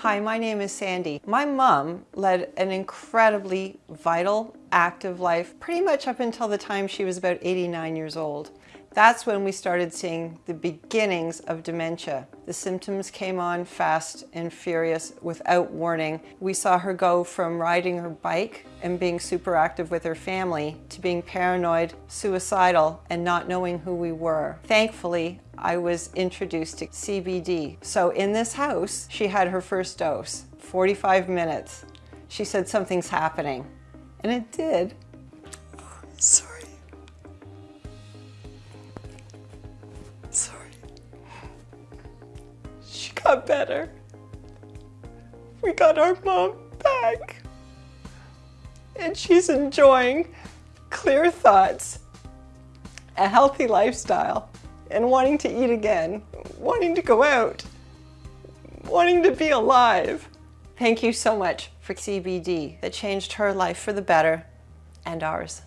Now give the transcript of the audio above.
Hi, my name is Sandy. My mom led an incredibly vital, active life pretty much up until the time she was about 89 years old. That's when we started seeing the beginnings of dementia. The symptoms came on fast and furious without warning. We saw her go from riding her bike and being super active with her family to being paranoid, suicidal, and not knowing who we were. Thankfully, I was introduced to CBD. So in this house, she had her first dose, 45 minutes. She said something's happening, and it did. Got better. We got our mom back. And she's enjoying clear thoughts, a healthy lifestyle, and wanting to eat again, wanting to go out, wanting to be alive. Thank you so much for CBD that changed her life for the better and ours.